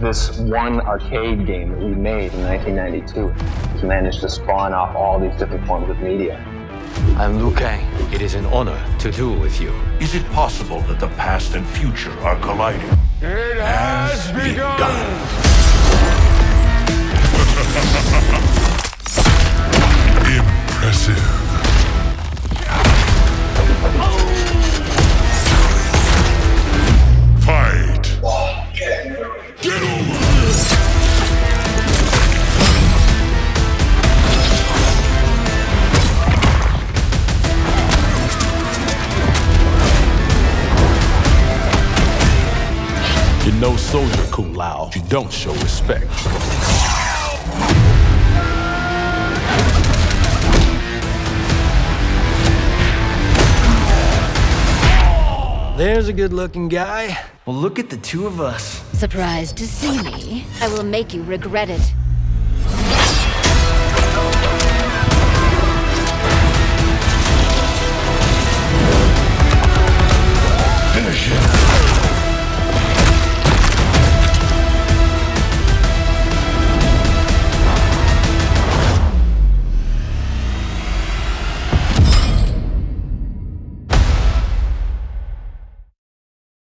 this one arcade game that we made in 1992 has managed to spawn off all these different forms of media. I'm Liu Kang. It is an honor to duel with you. Is it possible that the past and future are colliding? It has begun! Impressive. You're no soldier, Kung Lao. You don't show respect. There's a good-looking guy. Well, look at the two of us. Surprised to see me? I will make you regret it.